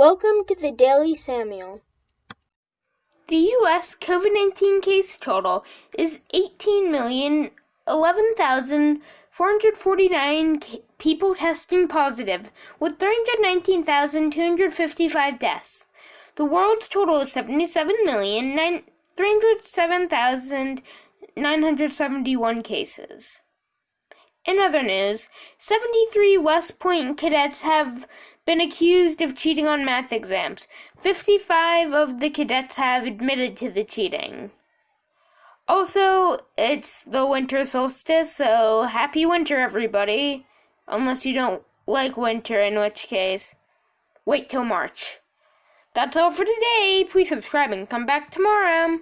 Welcome to the Daily Samuel. The U.S. COVID 19 case total is 18,011,449 people testing positive, with 319,255 deaths. The world's total is 77,307,971 cases. In other news, 73 West Point cadets have been accused of cheating on math exams. 55 of the cadets have admitted to the cheating. Also, it's the winter solstice, so happy winter, everybody. Unless you don't like winter, in which case, wait till March. That's all for today. Please subscribe and come back tomorrow.